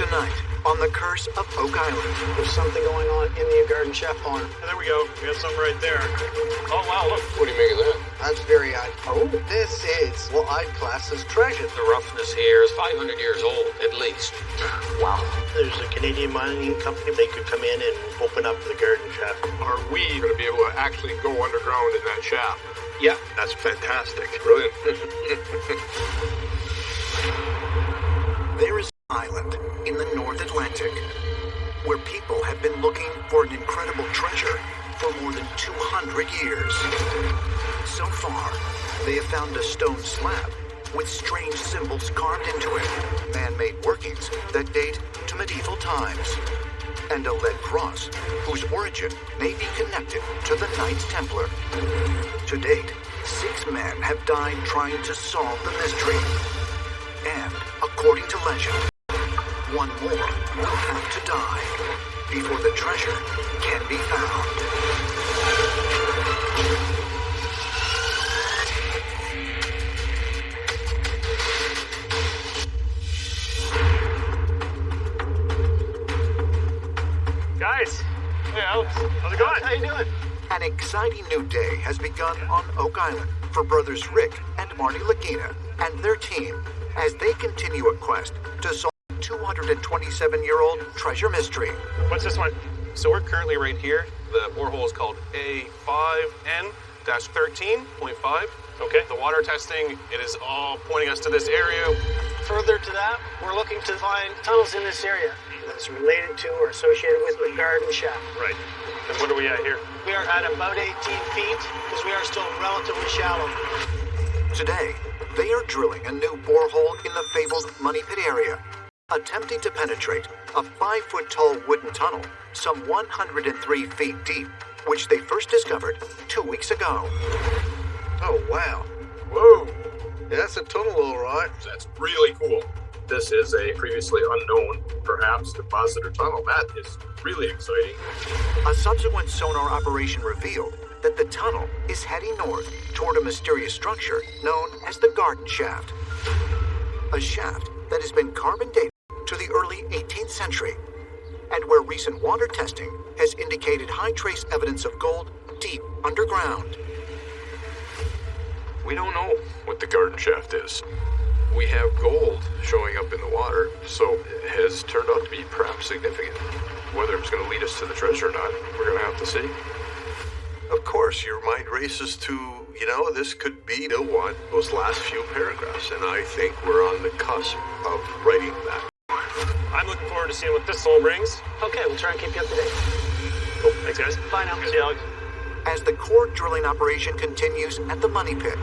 Tonight, on the curse of Oak Island. There's something going on in the garden chef barn. There we go. We got some right there. Oh, wow, look. What do you make of that? That's very odd. Oh, this is what I'd class as treasure. The roughness here is 500 years old, at least. Wow. There's a Canadian mining company. They could come in and open up the garden shaft. Are we going to be able to actually go underground in that shaft? Yeah. That's fantastic. Brilliant. There is an island in the North Atlantic where people have been looking for an incredible treasure for more than 200 years. So far, they have found a stone slab with strange symbols carved into it, man-made workings that date to medieval times, and a lead cross whose origin may be connected to the Knights Templar. To date, six men have died trying to solve the mystery. And, according to legend, one more will have to die before the treasure can be found. Guys. Hey, Alex. How's it going? How you doing? An exciting new day has begun on Oak Island for brothers Rick and Marty Lagina and their team as they continue a quest to solve the 227-year-old treasure mystery. What's this one? So we're currently right here. The borehole is called A5N-13.5. Okay. The water testing, it is all pointing us to this area. Further to that, we're looking to find tunnels in this area that's related to or associated with the garden shaft. Right. And what are we at here? We are at about 18 feet because we are still relatively shallow. Today, they are drilling a new borehole in the fabled Money Pit area, attempting to penetrate a five-foot-tall wooden tunnel some 103 feet deep, which they first discovered two weeks ago. Oh, wow. Whoa. That's a tunnel, all right. That's really cool. This is a previously unknown, perhaps, deposit or tunnel. That is really exciting. A subsequent sonar operation revealed that the tunnel is heading north toward a mysterious structure known as the Garden Shaft. A shaft that has been carbon dated to the early 18th century, and where recent water testing has indicated high trace evidence of gold deep underground. We don't know what the garden shaft is. We have gold showing up in the water, so it has turned out to be perhaps significant. Whether it's going to lead us to the treasure or not, we're going to have to see. Of course, your mind races to, you know, this could be the one, those last few paragraphs, and I think we're on the cusp of writing that. I'm looking forward to seeing what this soul brings. Okay, we'll try and keep you up to date. Cool. Thanks, guys. Bye now. See you, Alex. As the core drilling operation continues at the Money Pit,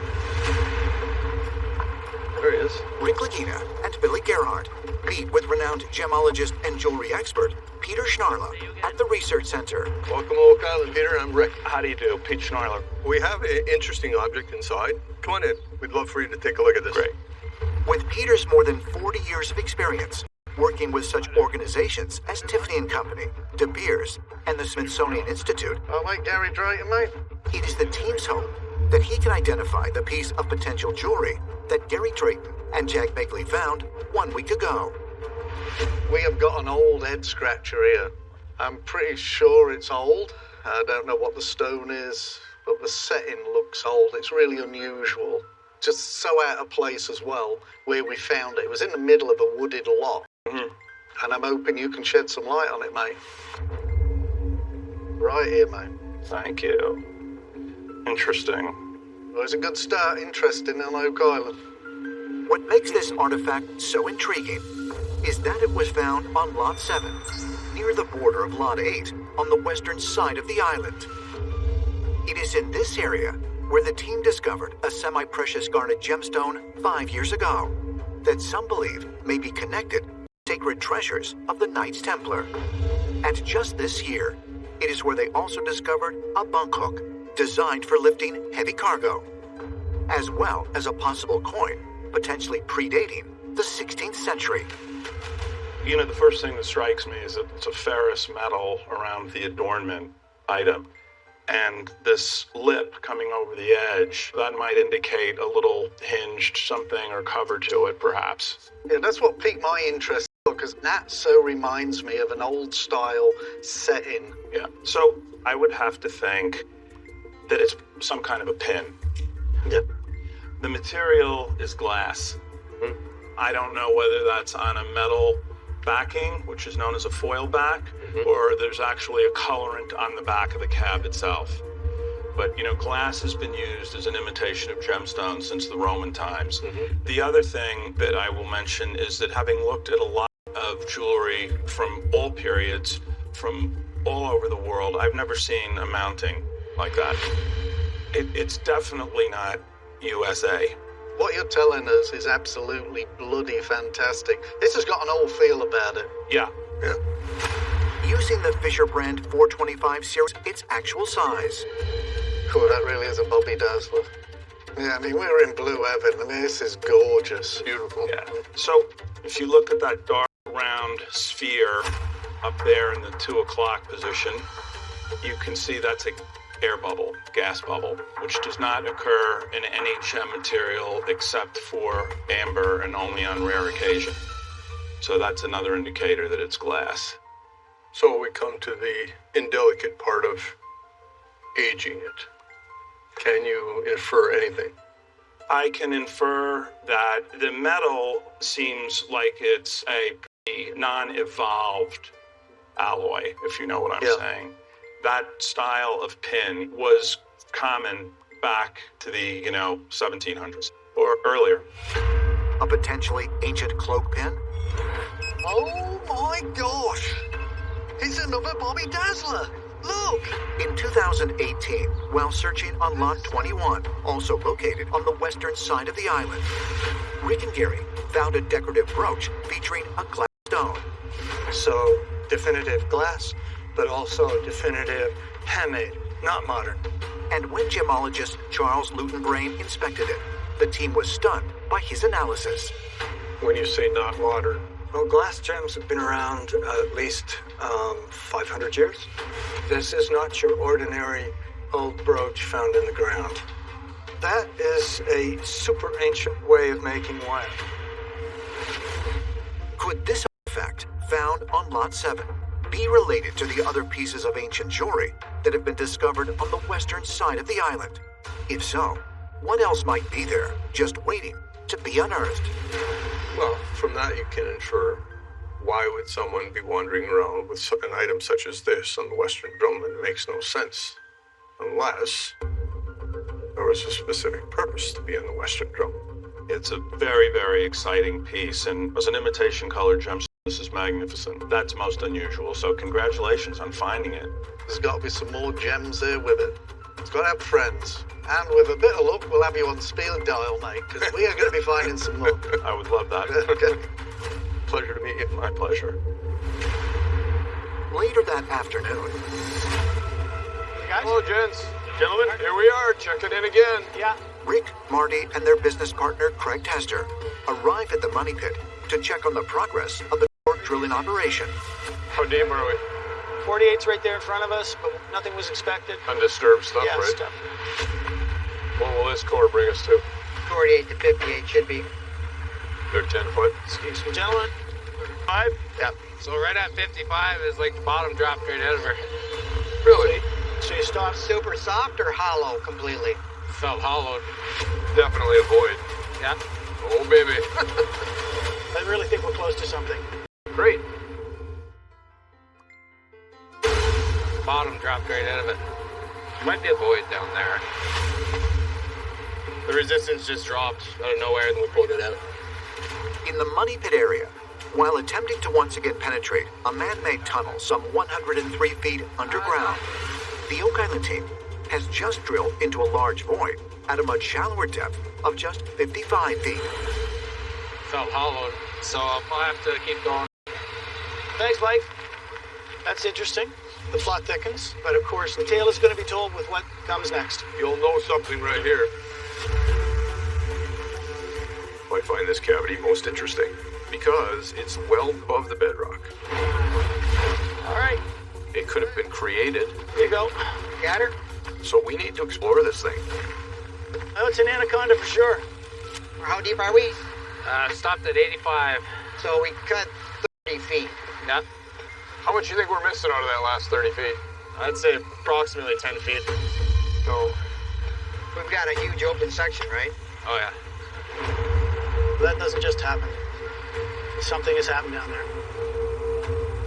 There he is. Rick Lagina and Billy Gerhardt meet with renowned gemologist and jewelry expert Peter Schnarla at the Research Center. Welcome to Oak Island, Peter. I'm Rick. How do you do? Pete Schnarler. We have an interesting object inside. Come on in. We'd love for you to take a look at this. Great. With Peter's more than 40 years of experience working with such organizations as Tiffany and Company, De Beers, and the Smithsonian Institute, I like Gary Drayton, mate. it is the team's hope that he can identify the piece of potential jewelry that Gary Drayton and Jack Begley found one week ago. We have got an old head scratcher here. I'm pretty sure it's old. I don't know what the stone is, but the setting looks old. It's really unusual. Just so out of place as well, where we found it. It was in the middle of a wooded lot. Mm-hmm. And I'm hoping you can shed some light on it, mate. Right here, mate. Thank you. Interesting. Well, it's a good start. Interesting on Oak Island. What makes this artifact so intriguing is that it was found on Lot 7, near the border of Lot 8, on the western side of the island. It is in this area where the team discovered a semi precious garnet gemstone five years ago that some believe may be connected to sacred treasures of the Knights Templar. And just this year, it is where they also discovered a bunk hook designed for lifting heavy cargo, as well as a possible coin potentially predating the 16th century. You know, the first thing that strikes me is that it's a ferrous metal around the adornment item. And this lip coming over the edge, that might indicate a little hinged something or cover to it, perhaps. Yeah, that's what piqued my interest because that so reminds me of an old style setting. Yeah. So I would have to think that it's some kind of a pin. Yep. The material is glass. Hmm. I don't know whether that's on a metal backing, which is known as a foil back, or there's actually a colorant on the back of the cab itself. But you know, glass has been used as an imitation of gemstones since the Roman times. The other thing that I will mention is that having looked at a lot of jewelry from all periods, from all over the world, I've never seen a mounting like that. It, it's definitely not USA. What you're telling us is absolutely bloody fantastic. This has got an old feel about it. Yeah, Yeah. Using the Fisher brand 425 series, its actual size. Cool, that really is a Bobby Dazzler. Yeah, I mean, we're in blue heaven. I mean, this is gorgeous. Beautiful. yeah. So if you look at that dark round sphere up there in the two o'clock position, you can see that's a air bubble, gas bubble, which does not occur in any gem material except for amber and only on rare occasion. So that's another indicator that it's glass. So we come to the indelicate part of aging it. Can you infer anything? I can infer that the metal seems like it's a pretty non-evolved alloy, if you know what I'm Yeah. saying. That style of pin was common back to the, you know, 1700s or earlier. A potentially ancient cloak pin? Oh my gosh! It's another Bobby Dazzler! Look! In 2018, while searching on Lot 21, also located on the western side of the island, Rick and Gary found a decorative brooch featuring a glass stone. So, definitive glass, but also definitive handmade, not modern. And when gemologist Charles Lewton-Brain inspected it, the team was stunned by his analysis. When you say not modern, Well, glass gems have been around uh, at least um, 500 years. This is not your ordinary old brooch found in the ground. That is a super ancient way of making wire. Could this artifact, found on Lot 7, be related to the other pieces of ancient jewelry that have been discovered on the western side of the island? If so, what else might be there, just waiting to be unearthed? well, from that you can infer why would someone be wandering around with an item such as this on the Western Drumlin? It makes no sense. Unless there was a specific purpose to be in the Western Drumlin. It's a very, very exciting piece, and as an imitation color gemstone, this is magnificent. That's most unusual, so congratulations on finding it. There's got to be some more gems there with it. It's got to have friends. And with a bit of luck, we'll have you on speed dial, mate, because we are going to be finding some more. I would love that. okay. Pleasure to meet you. My pleasure. Later that afternoon, Guys? Hello, gents. Gentlemen, here we are, checking in again. Yeah. Rick, Marty, and their business partner, Craig Tester, arrive at the money pit to check on the progress of the core drilling operation. How deep are we? 48's right there in front of us, but nothing was expected. Undisturbed stuff, yeah, right? stuff. What will this core bring us to? 48 to 58 should be. They're 10 foot. Excuse me, gentlemen. Five? Yeah. So right at 55 is like the bottom drop right out of her. Really? So you stop. Super soft or hollow completely? Felt hollowed. Definitely a void. Yeah. Oh, baby. I really think we're close to something. Great. Bottom dropped right out of it. Might be a void down there. The resistance just dropped out of nowhere and we pulled it out. In the money pit area, while attempting to once again penetrate a man-made tunnel some 103 feet underground, the Oak Island team has just drilled into a large void at a much shallower depth of just 55 feet. Felt hollowed. So I'll have to keep going. Thanks, Mike. That's interesting. The plot thickens, but of course, the tale is going to be told with what comes next. You'll know something right here. I find this cavity most interesting because it's well above the bedrock. All right, It could have been created, here you go. Got her? so we need to explore this thing. Oh, it's an anaconda for sure. How deep are we? Uh, stopped at 85. So we cut Yeah. How much do you think we're missing out of that last 30 feet? I'd say approximately 10 feet. So, We've got a huge open section, right? Oh, yeah. That doesn't just happen. Something has happened down there.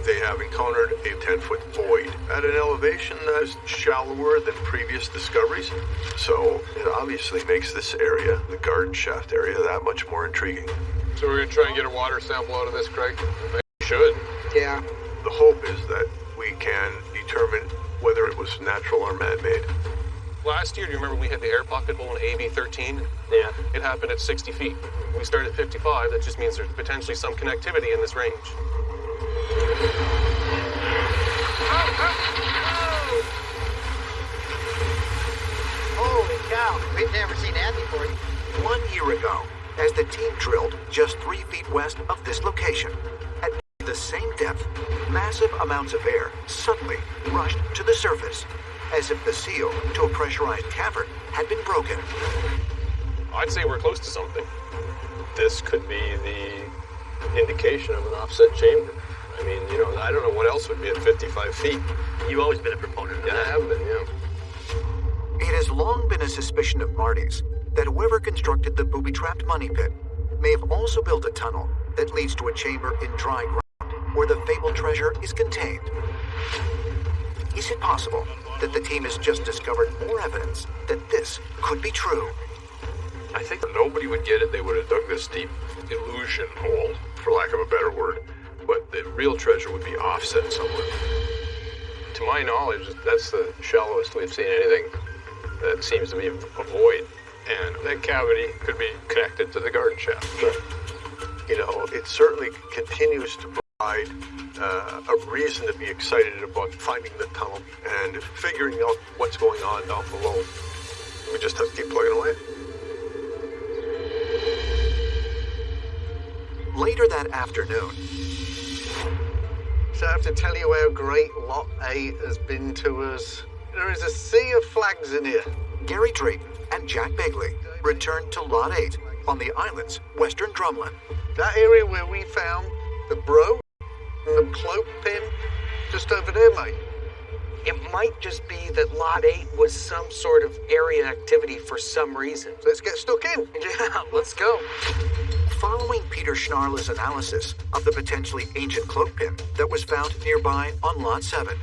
They have encountered a 10 foot void at an elevation that is shallower than previous discoveries. So it obviously makes this area, the garden shaft area, that much more intriguing. so we're gonna try and get a water sample out of this, Craig? Maybe we should. Yeah. The hope is that we can determine whether it was natural or man made. Last year, do you remember we had the air pocket hole in AB 13? Yeah. It happened at 60 feet. We started at 55. That just means there's potentially some connectivity in this range. Holy cow. We've never seen that before. One year ago, as the team drilled just three feet west of this location, at the same depth, massive amounts of air suddenly rushed to the surface, as if the seal to a pressurized cavern had been broken. I'd say we're close to something. This could be the indication of an offset chamber. I mean, you know, I don't know what else would be at 55 feet. You've always been a proponent of Yeah, I that. have been, yeah. It has long been a suspicion of Marty's that whoever constructed the booby-trapped money pit may have also built a tunnel that leads to a chamber in dry ground where the fabled treasure is contained. Is it possible that the team has just discovered more evidence that this could be true? I think nobody would get it. They would have dug this deep illusion hole, for lack of a better word. But the real treasure would be offset somewhere. To my knowledge, that's the shallowest we've seen anything that seems to be a void. And that cavity could be connected to the garden shaft. You know, it certainly continues to uh, a reason to be excited about finding the tunnel and figuring out what's going on down below. We just have to keep plugging away. Later that afternoon, So I have to tell you how great Lot 8 has been to us. There is a sea of flags in here. Gary Drayton and Jack Begley returned to Lot 8 on the island's western drumlin. That area where we found the bro and the cloak pin, just over there, mate. It might just be that Lot 8 was some sort of area activity for some reason. Let's get stuck in. Yeah, let's go. Following Peter Schnarla's analysis of the potentially ancient cloak pin that was found nearby on Lot 7,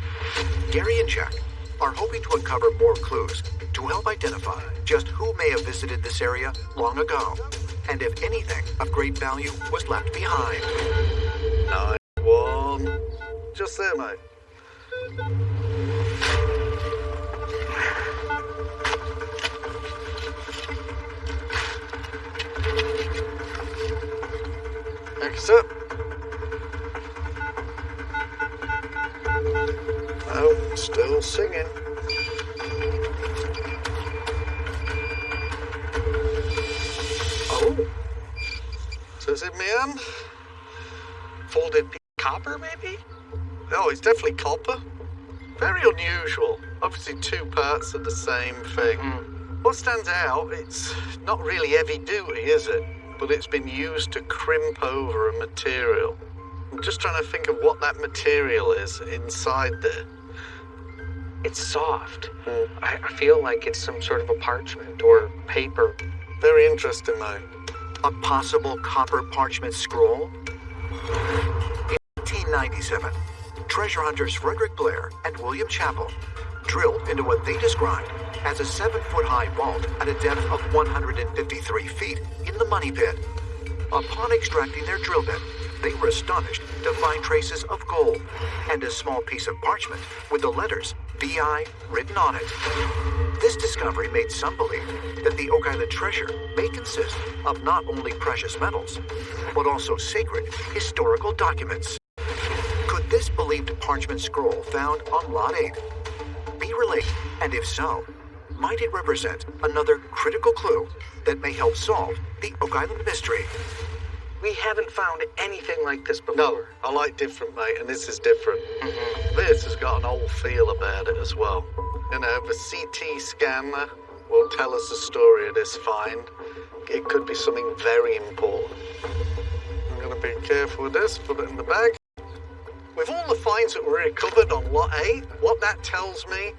Gary and Jack are hoping to uncover more clues to help identify just who may have visited this area long ago, and if anything of great value was left behind. Nine, one. Just there, mate. Next up. Oh, still singing. It's definitely copper. Very unusual. Obviously, two parts of the same thing. Hmm. What stands out, it's not really heavy duty, is it? But it's been used to crimp over a material. I'm just trying to think of what that material is inside there. It's soft. Hmm. I, I feel like it's some sort of a parchment or paper. Very interesting, mate. A possible copper parchment scroll? In 1897, treasure hunters Frederick Blair and William Chappell drilled into what they described as a seven foot high vault at a depth of 153 feet in the money pit. Upon extracting their drill bit, they were astonished to find traces of gold and a small piece of parchment with the letters VI written on it. This discovery made some believe that the Oak Island treasure may consist of not only precious metals, but also sacred historical documents. Could this believed parchment scroll found on Lot 8 be related? And if so, might it represent another critical clue that may help solve the Oak Island mystery? We haven't found anything like this before. No, I like different, mate, and this is different. Mm-hmm. This has got an old feel about it as well. You know, the CT scanner will tell us the story of this find. It could be something very important. I'm gonna be careful with this, put it in the bag. With all the finds that were recovered on Lot 8, what that tells me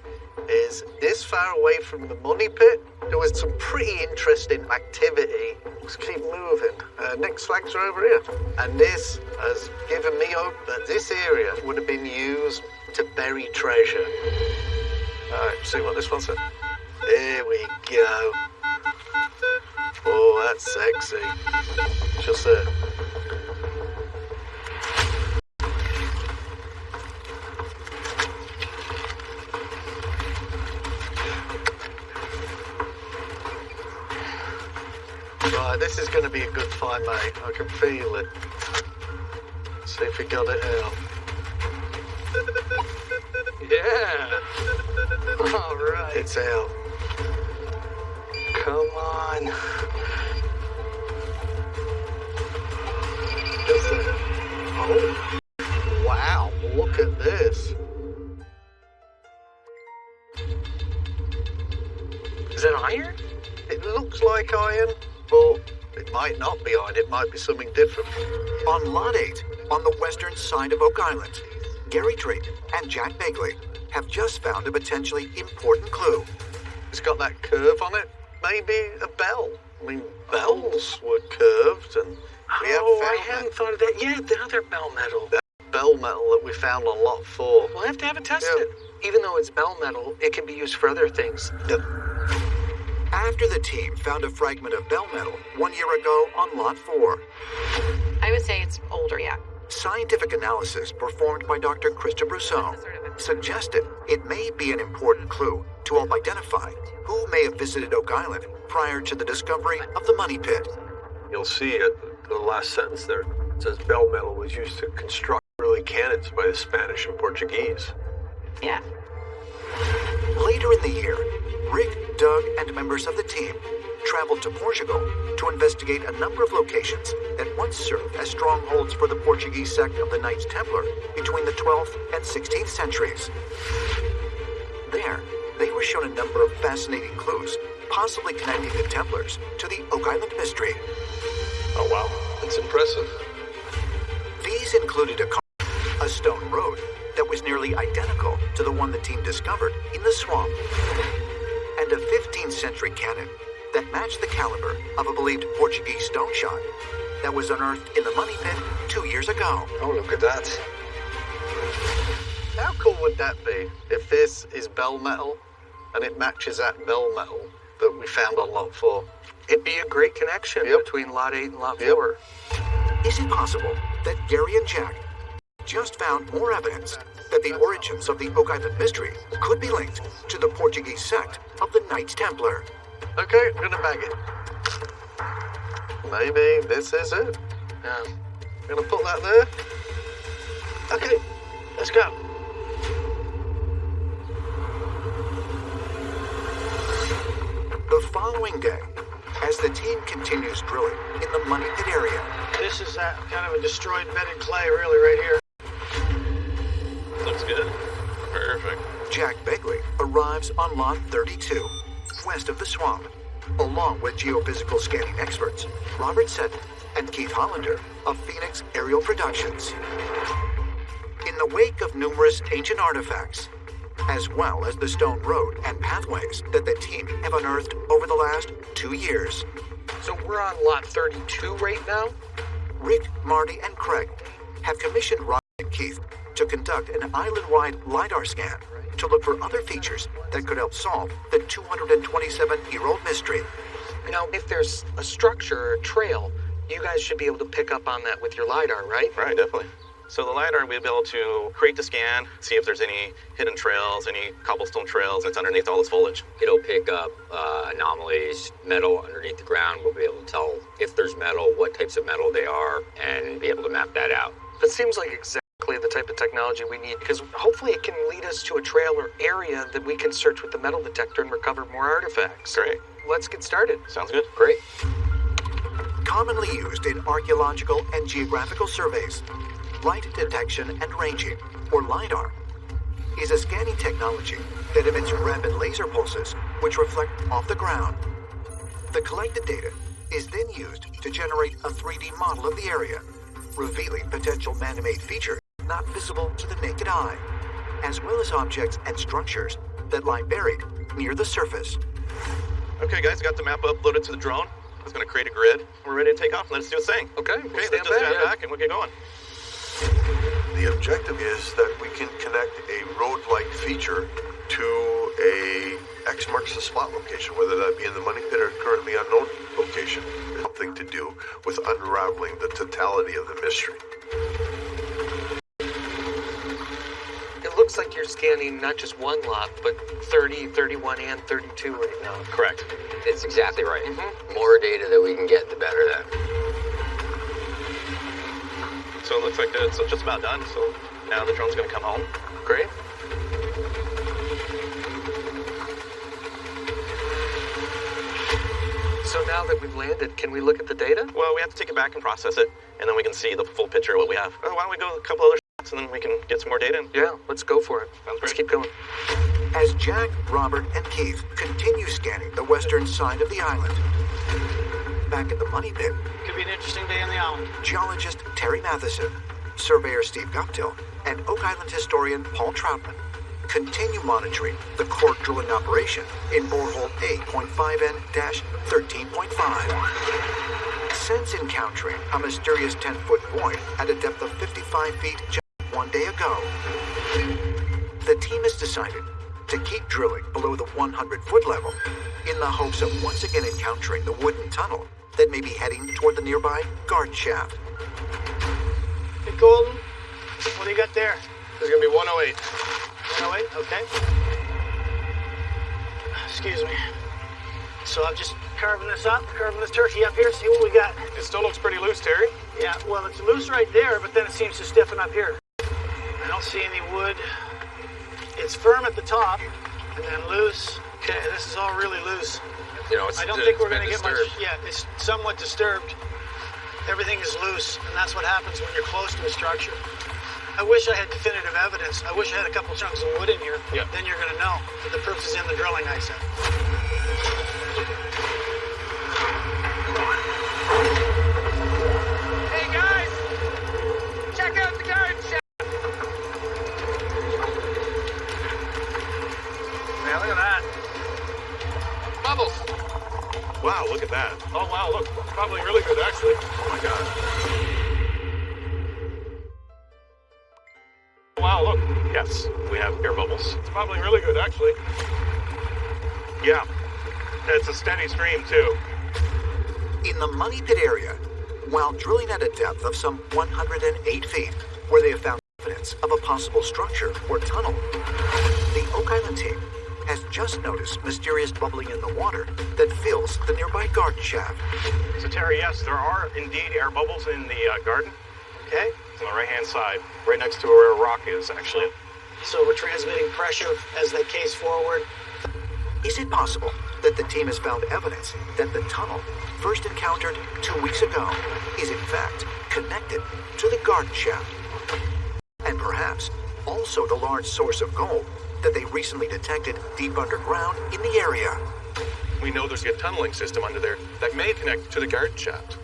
is this far away from the money pit, there was some pretty interesting activity. Let's keep moving. Uh, next flags are over here. And this has given me hope that this area would have been used to bury treasure. Alright, see what this one said. Here we go. Oh, that's sexy. Just there. Right, this is going to be a good fight, mate. I can feel it. See if we got it out. Yeah. All right. It's out. Come on. Might be something different. On Lot 8, on the western side of Oak Island, Gary Drayton and Jack Begley have just found a potentially important clue. It's got that curve on it. Maybe a bell. I mean, bells were curved, and we oh, haven't I hadn't thought of that. Yeah, the other bell metal. that bell metal that we found on Lot 4. We'll have to have it tested. Yeah. Even though it's bell metal, it can be used for other things. After the team found a fragment of bell metal one year ago on Lot 4, I would say it's older, yeah. scientific analysis performed by Dr. Christa Brosseau suggested it may be an important clue to help identify who may have visited Oak Island prior to the discovery of the money pit. You'll see at the last sentence there. It says bell metal was used to construct early cannons by the Spanish and Portuguese. Yeah. Later in the year, Rick, Doug, and members of the team traveled to Portugal to investigate a number of locations that once served as strongholds for the Portuguese sect of the Knights Templar between the 12th and 16th centuries. There, they were shown a number of fascinating clues, possibly connecting the Templars to the Oak Island mystery. Oh, wow. That's impressive. These included a car, a stone road that was nearly identical to the one the team discovered in the swamp, and a 15th century cannon that matched the caliber of a believed Portuguese stone shot that was unearthed in the money pit two years ago. Oh, look at that. How cool would that be if this is bell metal and it matches that bell metal that we found on Lot 4? It'd be a great connection Yep. between Lot 8 and Lot Yep. 4. Is it possible that Gary and Jack just found more evidence that the origins of the Oak Island mystery could be linked to the Portuguese sect of the Knights Templar? Okay, I'm gonna bag it. Maybe this is it. Yeah. Gonna put that there. Okay, let's go. The following day, as the team continues drilling in the money pit area, This is that kind of a destroyed bed of clay, really, right here. Jack Begley arrives on Lot 32, west of the swamp, along with geophysical scanning experts Robert Seton and Keith Hollander of Phoenix Aerial Productions. In the wake of numerous ancient artifacts, as well as the stone road and pathways that the team have unearthed over the last two years, So we're on Lot 32 right now? Rick, Marty, and Craig have commissioned Ryan and Keith to conduct an island-wide LiDAR scan to look for other features that could help solve the 227-year-old mystery. Now, if there's a structure or a trail, you guys should be able to pick up on that with your LiDAR, right? Right, definitely. So the LiDAR, we'll be able to create the scan, see if there's any hidden trails, any cobblestone trails that's underneath all this foliage. It'll pick up uh, anomalies, metal underneath the ground. We'll be able to tell if there's metal, what types of metal they are, and be able to map that out. That seems like exactly the type of technology we need because hopefully it can lead us to a trail or area that we can search with the metal detector and recover more artifacts. Great. Let's get started. Sounds good. Great. Commonly used in archaeological and geographical surveys, light detection and ranging, or LiDAR, is a scanning technology that emits rapid laser pulses which reflect off the ground. The collected data is then used to generate a 3D model of the area, revealing potential man-made features not visible to the naked eye, as well as objects and structures that lie buried near the surface. Okay, guys, got the map uploaded to the drone. It's going to create a grid. We're ready to take off. Let us do its thing. Okay, Okay, we'll let's stand just stand back. back and we'll get going. The objective is that we can connect a road-like feature to a X marks the spot location, whether that be in the money pit or currently unknown location. Something to do with unraveling the totality of the mystery. It looks like you're scanning not just one lot, but 30, 31, and 32 right now. Correct. It's exactly right. Mm-hmm. More data that we can get, the better that. So it looks like it's just about done. So now the drone's going to come home. Great. So now that we've landed, can we look at the data? Well, we have to take it back and process it, and then we can see the full picture of what we have. Oh, why don't we go a couple other shots, and then we can get some more data? Yeah, let's go for it. Sounds Let's great. keep going. As Jack, Robert, and Keith continue scanning the western side of the island. Back at the money pit, Could be an interesting day on the island. geologist Terry Matheson, surveyor Steve Guptill, and Oak Island historian Paul Troutman continue monitoring the core drilling operation in borehole 8.5N-13.5. Since encountering a mysterious 10-foot void at a depth of 55 feet just one day ago, the team has decided to keep drilling below the 100-foot level in the hopes of once again encountering the wooden tunnel that may be heading toward the nearby guard shaft. Hey, Golden, what do you got there? There's gonna be 108. 108, okay. Excuse me. So I'm just carving this up, carving this turkey up here, see what we got. It still looks pretty loose, Terry. Yeah, well, it's loose right there, but then it seems to stiffen up here. Don't see any wood. It's firm at the top, and then loose. Okay, this is all really loose. You know, it's, I don't think we're going to get much. Yeah, it's somewhat disturbed. Everything is loose, and that's what happens when you're close to a structure. I wish I had definitive evidence. I wish I had a couple chunks of wood in here. Yeah. Then you're going to know that the proof is in the drilling, I said. Wow, look at that. Oh, wow, look. Probably really good, actually. Oh my god. Wow, look. Yes, we have air bubbles. It's probably really good, actually. Yeah, it's a steady stream too. In the money pit area, while drilling at a depth of some 108 feet, where they have found evidence of a possible structure or tunnel, the Oak Island team has just noticed mysterious bubbling in the water that fills the nearby garden shaft. So Terry, yes, there are indeed air bubbles in the uh, garden. Okay? It's on the right-hand side, right next to where a rock is, actually. So we're transmitting pressure as they case forward. Is it possible that the team has found evidence that the tunnel first encountered two weeks ago is in fact connected to the garden shaft? And perhaps also the large source of gold that they recently detected deep underground in the area. We know there's a tunneling system under there that may connect to the garden shaft.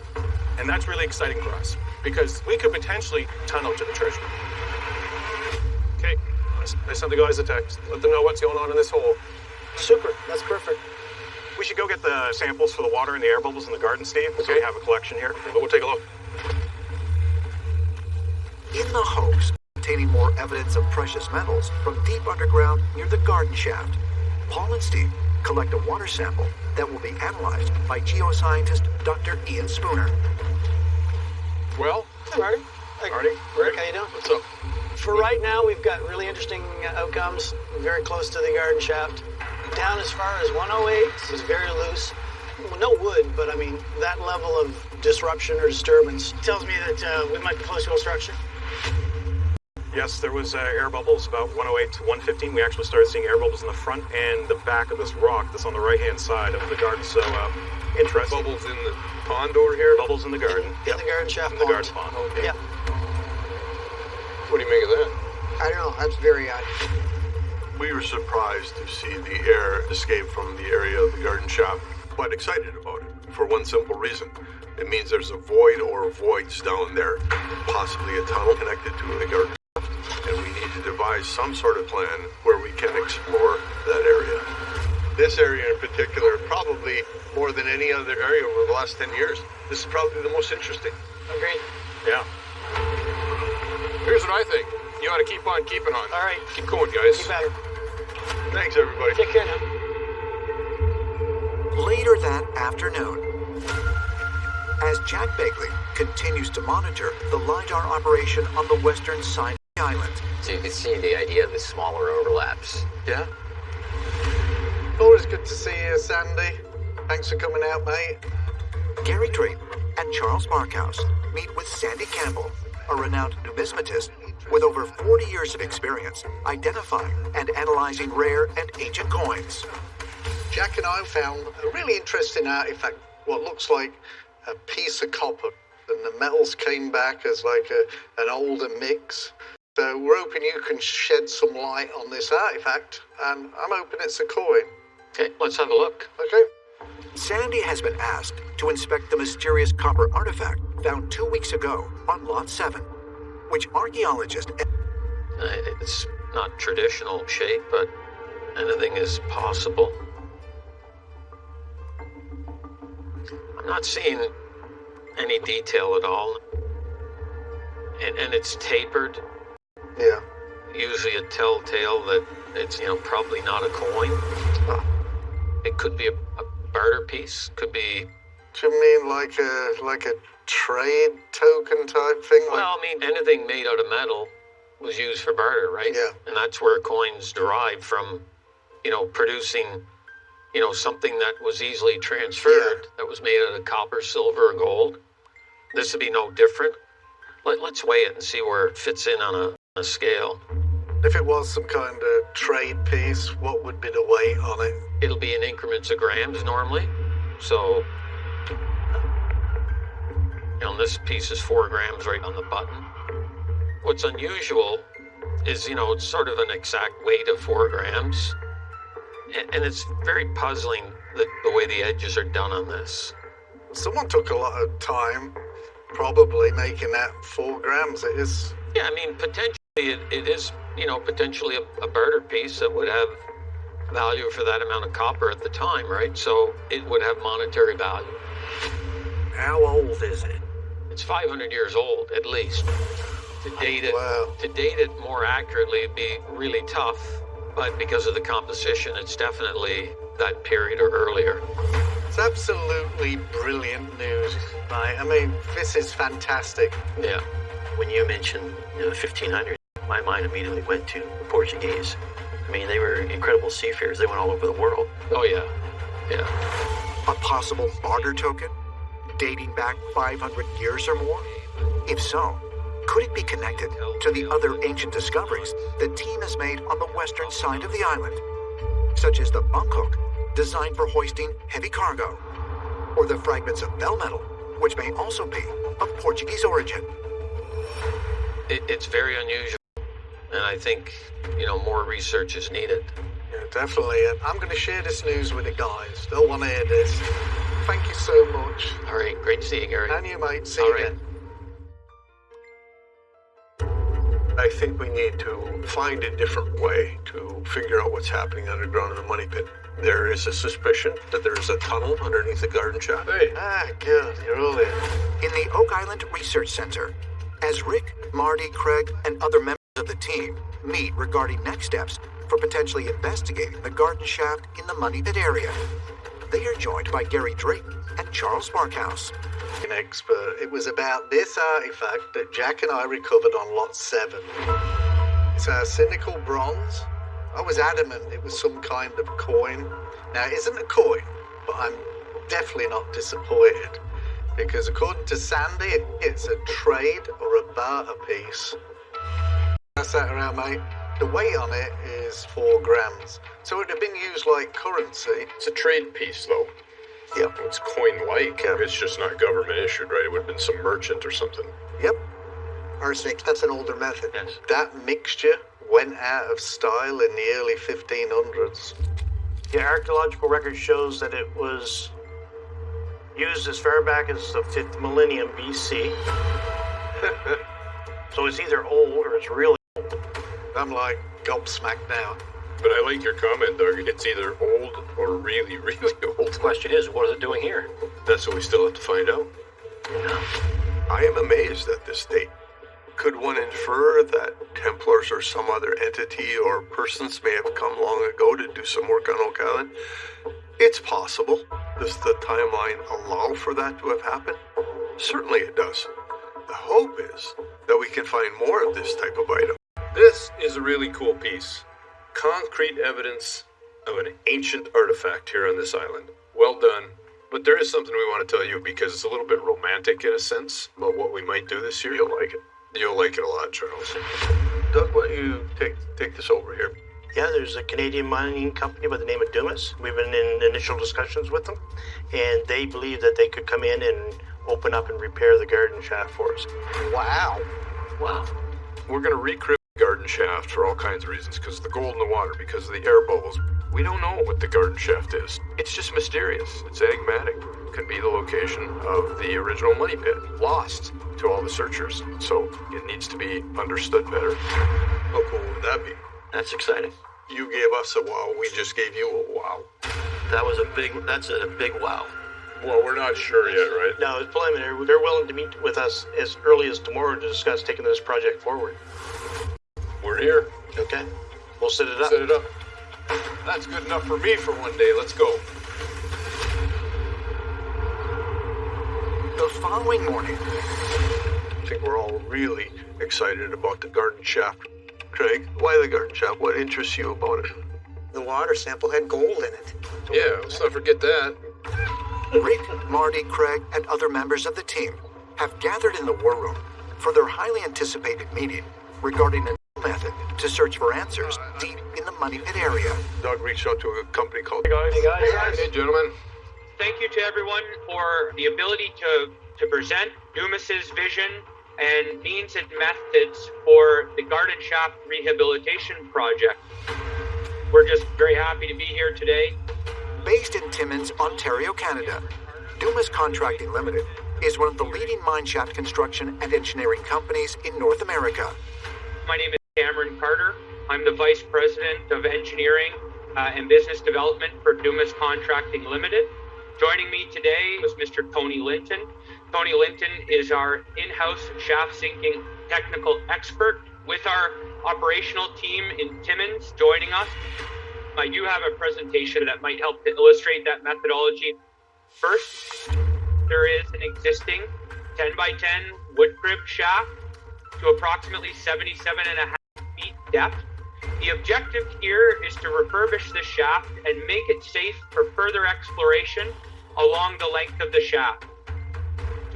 And that's really exciting for us, because we could potentially tunnel to the treasure. Okay, I sent the guys a text. Let them know what's going on in this hole. Super, that's perfect. We should go get the samples for the water and the air bubbles in the garden, Steve. So we have a collection here. But we'll take a look. In the hopes of obtaining more evidence of precious metals from deep underground near the garden shaft, Paul and Steve collect a water sample that will be analyzed by geoscientist Dr. Ian Spooner. Well, Hey, Marty. Hey, Marty, Rick, how you doing? what's up? For right now, we've got really interesting uh, outcomes. Very close to the garden shaft. Down as far as 108 is very loose. Well, no wood, but I mean that level of disruption or disturbance tells me that uh, we might be close to a structure. Yes, there was uh, air bubbles about 108 to 115. We actually started seeing air bubbles in the front and the back of this rock that's on the right-hand side of the garden. So, uh, interesting. Bubbles in the pond over here. Bubbles in the garden. In the garden shaft In the garden pond. Yeah. What do you make of that? I don't know, that's very odd. We were surprised to see the air escape from the area of the garden shaft. Quite excited about it for one simple reason. It means there's a void or voids down there, possibly a tunnel connected to the garden shaft. devise some sort of plan where we can explore that area. This area in particular, probably more than any other area over the last 10 years, this is probably the most interesting. Agreed. Yeah. Here's what I think. You ought to keep on keeping on. All right. Keep going, guys. Keep at her. Thanks, everybody. Take care now. Later that afternoon, as Jack Begley continues to monitor the LiDAR operation on the western side of the island, So you can see the idea of the smaller overlaps. Yeah. Always good to see you, Sandy. Thanks for coming out, mate. Gary Drayton and Charles Barkhouse meet with Sandy Campbell, a renowned numismatist with over 40 years of experience identifying and analyzing rare and ancient coins. Jack and I found a really interesting artifact, what looks like a piece of copper, and the metals came back as like a, an older mix. So we're hoping you can shed some light on this artifact, and I'm hoping it's a coin. Okay, let's have a look. Okay. Sandy has been asked to inspect the mysterious copper artifact found two weeks ago on Lot 7, which archaeologists Uh, it's not traditional shape, but anything is possible. I'm not seeing any detail at all. And, and it's tapered. Yeah. Usually a telltale that it's, you know, probably not a coin. It could be a, a barter piece, could be Do you mean like a like a trade token type thing? Like, Well, I mean, anything made out of metal was used for barter, right? Yeah. And that's where coins derive from, you know, producing, you know, something that was easily transferred, that was made out of copper, silver, or gold. This would be no different. Let, let's weigh it and see where it fits in on a, a scale. if it was some kind of trade piece, what would be the weight on it? It'll be in increments of grams normally. So, you know, this piece is four grams right on the button. What's unusual is, you know, it's sort of an exact weight of four grams. And, it's very puzzling the, the way the edges are done on this. Someone took a lot of time, probably making that four grams. It is. Yeah, I mean, potentially it, it is, you know, potentially a, a barter piece that would have value for that amount of copper at the time, right? So it would have monetary value. How old is it? It's 500 years old, at least. To date it, Wow. to date it more accurately would be really tough, but because of the composition, it's definitely that period or earlier. It's absolutely brilliant news. Right? I mean, this is fantastic. Yeah. When you mentioned you know, the 1500s, my mind immediately went to the Portuguese. I mean, they were incredible seafarers. They went all over the world. Oh yeah, yeah. A possible barter token? Dating back 500 years or more? If so, could it be connected to the other ancient discoveries the team has made on the western side of the island? Such as the bunk hook, designed for hoisting heavy cargo, or the fragments of bell metal, which may also be of Portuguese origin. It, it's very unusual, and I think you know more research is needed. Yeah, definitely. And I'm going to share this news with the guys. They'll want to hear this. Thank you so much. All right, great to see you, Gary. And you, mate. See All you right. again. I think we need to find a different way to figure out what's happening underground in the money pit. There is a suspicion that there is a tunnel underneath the garden shaft. Hey. Ah, good. You're all in. In the Oak Island Research Center, as Rick, Marty, Craig, and other members the team meet regarding next steps for potentially investigating the garden shaft in the Money Pit area, they are joined by Gary Drayton and Charles Barkhouse. An expert. It was about this uh, artifact that Jack and I recovered on Lot 7. It's arsenical bronze. I was adamant it was some kind of coin. Now, it isn't a coin, but I'm definitely not disappointed. Because according to Sandy, it's a trade or a barter piece. Pass that around, mate. The weight on it is four grams. So it would have been used like currency. It's a trade piece, though. Yep. It's coin-like. It's just not government issued, right? It would have been some merchant or something. Yep. Arsenic, that's an older method. Yes. That mixture went out of style in the early 1500s. The archaeological record shows that it was used as far back as the 5th millennium BC. so it's either old or it's really. I'm like gobsmacked now. But I like your comment, Doug. It's either old or really, really old. The question is, what is it doing here? That's what we still have to find out. I am amazed at this date. Could one infer that Templars or some other entity or persons may have come long ago to do some work on Oak Island? It's possible. Does the timeline allow for that to have happened? Certainly it does. The hope is that we can find more of this type of item. This is a really cool piece. Concrete evidence of an ancient artifact here on this island. Well done. But there is something we want to tell you because it's a little bit romantic in a sense about what we might do this year. You'll like it. You'll like it a lot, Charles. Doug, why don't you take take this over here? Yeah, there's a Canadian mining company by the name of Dumas. We've been in initial discussions with them, and they believe that they could come in and open up and repair the garden shaft for us. Wow. Wow. We're going to recrypt the garden shaft for all kinds of reasons because of the gold in the water, because of the air bubbles. We don't know what the garden shaft is. It's just mysterious. It's enigmatic. Could be the location of the original money pit, lost to all the searchers. So it needs to be understood better. How cool would that be? That's exciting. You gave us a wow. We just gave you a wow. That was a big. That's a big wow. Well, we're not sure yet, right? No, it's preliminary. They're willing to meet with us as early as tomorrow to discuss taking this project forward. We're here. Okay. We'll set it up. Set it up. That's good enough for me for one day. Let's go. The following morning, I think we're all really excited about the garden shaft. Craig, why the garden shaft? What interests you about it? The water sample had gold in it. Yeah, let's not forget that. Rick, Marty, Craig, and other members of the team have gathered in the war room for their highly anticipated meeting regarding a new method to search for answers deep in the money pit area. Doug reached out to a company called. Hey guys. Hey guys. Hey, gentlemen. Thank you to everyone for the ability to, to present Dumas's vision and means and methods for the Garden Shaft Rehabilitation Project. We're just very happy to be here today. Based in Timmins, Ontario, Canada, Dumas Contracting Limited is one of the leading mine shaft construction and engineering companies in North America. My name is Cameron Carter. I'm the Vice President of Engineering uh, and Business Development for Dumas Contracting Limited. Joining me today is Mr. Tony Linton. Tony Linton is our in-house shaft sinking technical expert with our operational team in Timmins joining us. I do have a presentation that might help to illustrate that methodology. First, there is an existing 10 by 10 wood crib shaft to approximately 77 depth. The objective here is to refurbish the shaft and make it safe for further exploration along the length of the shaft.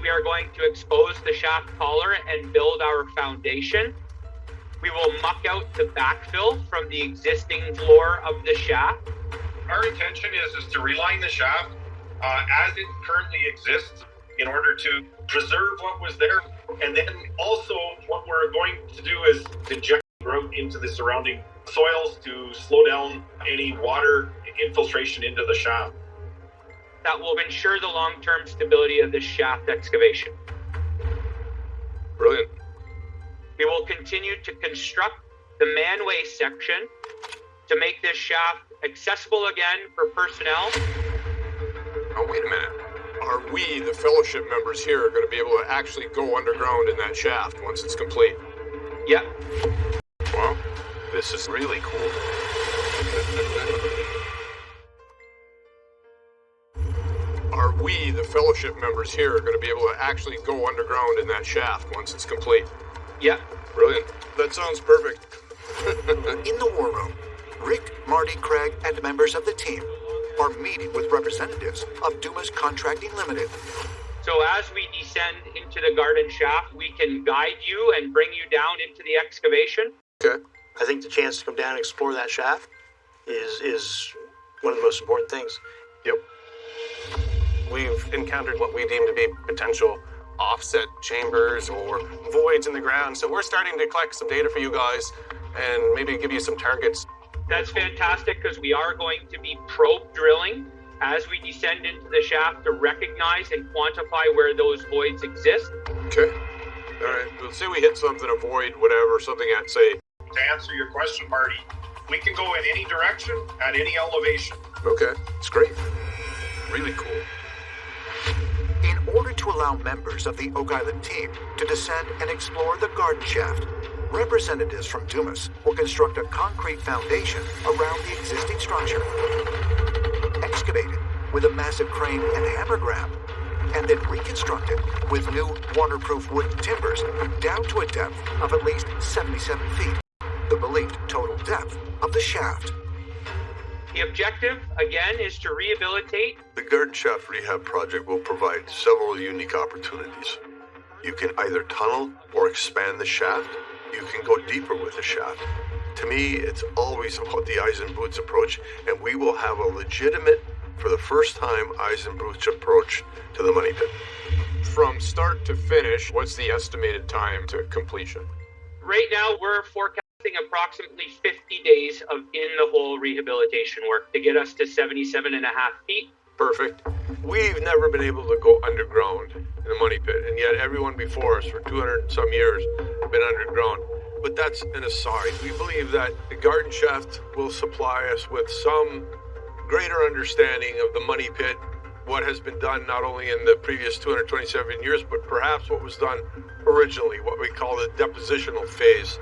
We are going to expose the shaft collar and build our foundation. We will muck out the backfill from the existing floor of the shaft. Our intention is, is to reline the shaft uh, as it currently exists in order to preserve what was there. And then also, what we're going to do is inject grout into the surrounding soils to slow down any water infiltration into the shaft. That will ensure the long term stability of this shaft excavation. Brilliant. We will continue to construct the manway section to make this shaft accessible again for personnel. Oh, wait a minute. Are we, the fellowship members here, going to be able to actually go underground in that shaft once it's complete? Yep. Wow. This is really cool. Are we, the fellowship members here, going to be able to actually go underground in that shaft once it's complete? Yeah. Brilliant. That sounds perfect. In the war room, Rick, Marty, Craig, and members of the team are meeting with representatives of Dumas Contracting Limited. So as we descend into the garden shaft, we can guide you and bring you down into the excavation. Okay. I think the chance to come down and explore that shaft is is one of the most important things. Yep. We've encountered what we deem to be potential offset chambers or voids in the ground. So we're starting to collect some data for you guys and maybe give you some targets. That's fantastic because we are going to be probe drilling as we descend into the shaft to recognize and quantify where those voids exist. Okay. All right. Let's say we hit something, a void, whatever, something at, say, to answer your question, Marty. We can go in any direction at any elevation. Okay, it's great. Really cool. In order to allow members of the Oak Island team to descend and explore the garden shaft, representatives from Dumas will construct a concrete foundation around the existing structure. Excavate it with a massive crane and hammer grab, and then reconstruct it with new waterproof wooden timbers down to a depth of at least 77 feet, the believed total depth of the shaft. The objective, again, is to rehabilitate The garden shaft rehab project will provide several unique opportunities. You can either tunnel or expand the shaft. You can go deeper with the shaft. To me, it's always about the eyes and boots approach, and we will have a legitimate, for the first time, eyes and boots approach to the money pit. From start to finish, what's the estimated time to completion? Right now, we're forecasting approximately 50 days of in the hole rehabilitation work to get us to 77 and a half feet. Perfect. We've never been able to go underground in the money pit, and yet everyone before us for 200 and some years have been underground. But that's an aside. We believe that the garden shaft will supply us with some greater understanding of the money pit, what has been done not only in the previous 227 years, but perhaps what was done originally, what we call the depositional phase.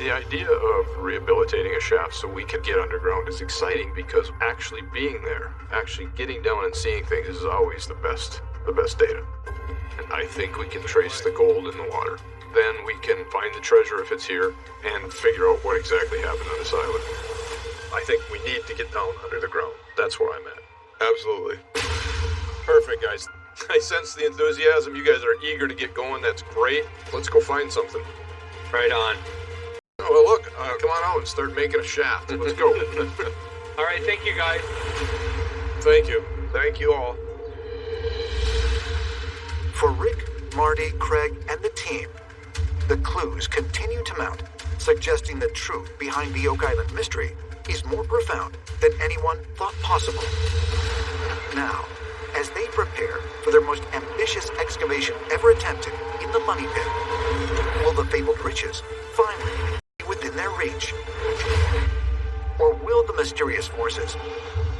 The idea of rehabilitating a shaft so we can get underground is exciting because actually being there, actually getting down and seeing things is always the best, the best data. And I think we can trace the gold in the water. Then we can find the treasure if it's here and figure out what exactly happened on this island. I think we need to get down under the ground. That's where I'm at. Absolutely. Perfect, guys. I sense the enthusiasm. You guys are eager to get going. That's great. Let's go find something. Right on. Oh, well, look, uh, come on out and start making a shaft. Let's go. All right, thank you guys. Thank you. Thank you all. For Rick, Marty, Craig, and the team, the clues continue to mount, suggesting the truth behind the Oak Island mystery is more profound than anyone thought possible. Now, as they prepare for their most ambitious excavation ever attempted in the Money Pit, will the fabled riches finally be within their reach? Or will the mysterious forces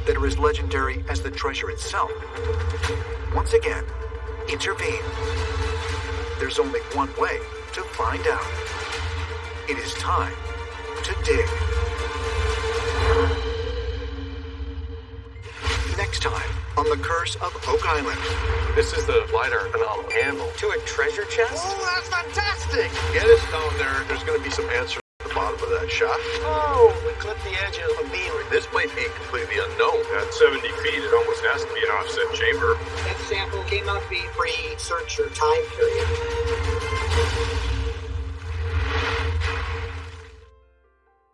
that are as legendary as the treasure itself once again intervene? There's only one way to find out. It is time to dig. Next time on The Curse of Oak Island. This is the LiDAR phenomenal handle. To a treasure chest? Oh, that's fantastic! Get us down there. There's going to be some answers at the bottom of that shaft. Oh, we clipped the edge of a beam. This might be completely unknown. At 70 feet, it almost has to be an offset chamber. That sample came out to be pre-search or time period.